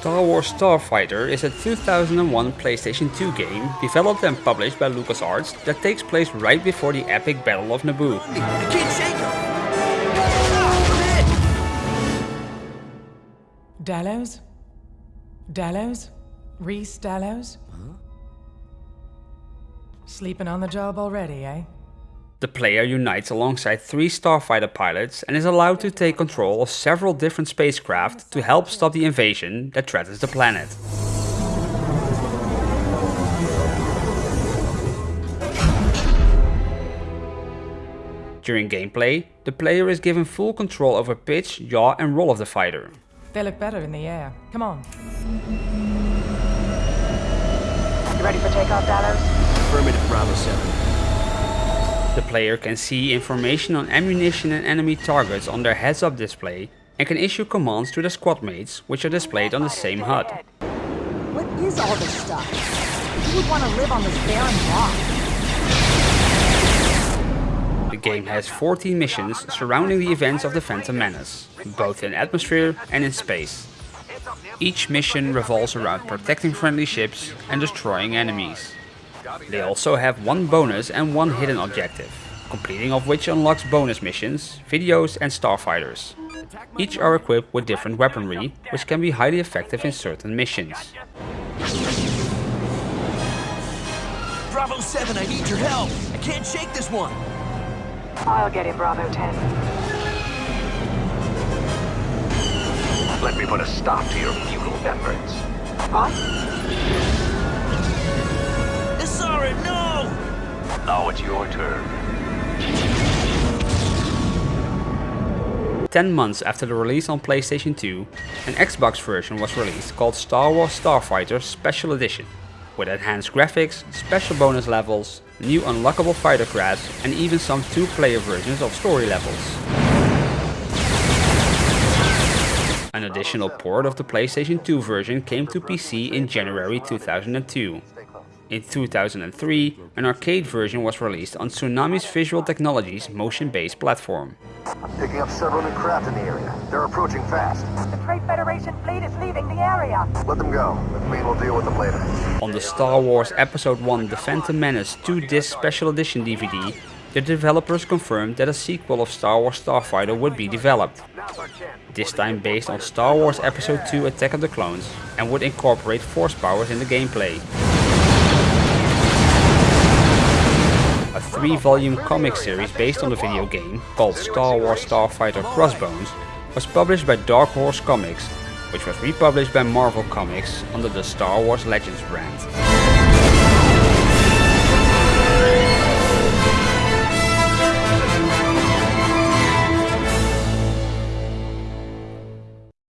Star Wars Starfighter is a 2001 PlayStation 2 game developed and published by LucasArts that takes place right before the epic Battle of Naboo. I can't shake him! Dallows? Dallows? Rhys Dallows? Sleeping on the job already, eh? The player unites alongside three starfighter pilots and is allowed to take control of several different spacecraft to help stop the invasion that threatens the planet. During gameplay, the player is given full control over pitch, yaw and roll of the fighter. They look better in the air. Come on. You ready for takeoff, Dallas? Affirmative Bravo 7. The player can see information on ammunition and enemy targets on their heads-up display and can issue commands to their squad mates, which are displayed on the same HUD. What is all this stuff? Who would want to live on this barren rock? The game has 14 missions surrounding the events of the Phantom Menace, both in atmosphere and in space. Each mission revolves around protecting friendly ships and destroying enemies. They also have one bonus and one hidden objective, completing of which unlocks bonus missions, videos and starfighters. Each are equipped with different weaponry, which can be highly effective in certain missions. Bravo 7, I need your help! I can't shake this one! I'll get it, Bravo 10. Let me put a stop to your futile efforts. What? Essara, no! Now it's your turn. 10 months after the release on PlayStation 2, an Xbox version was released called Star Wars Starfighter Special Edition, with enhanced graphics, special bonus levels, new unlockable fighter crafts and even some two-player versions of story levels. An additional port of the PlayStation 2 version came to PC in January 2002. In 2003, an arcade version was released on Tsunami's Visual Technologies motion-based platform. I'm picking up several new craft in the area. They're approaching fast. The Trade Federation fleet is leaving the area. Let them go. We will deal with them later. On the Star Wars Episode 1 The Phantom Menace 2-disc special edition DVD, the developers confirmed that a sequel of Star Wars Starfighter would be developed. This time based on Star Wars Episode 2 Attack of the Clones and would incorporate force powers in the gameplay. Three-volume comic series based on the video game, called Star Wars Starfighter Crossbones, was published by Dark Horse Comics, which was republished by Marvel Comics under the Star Wars Legends brand.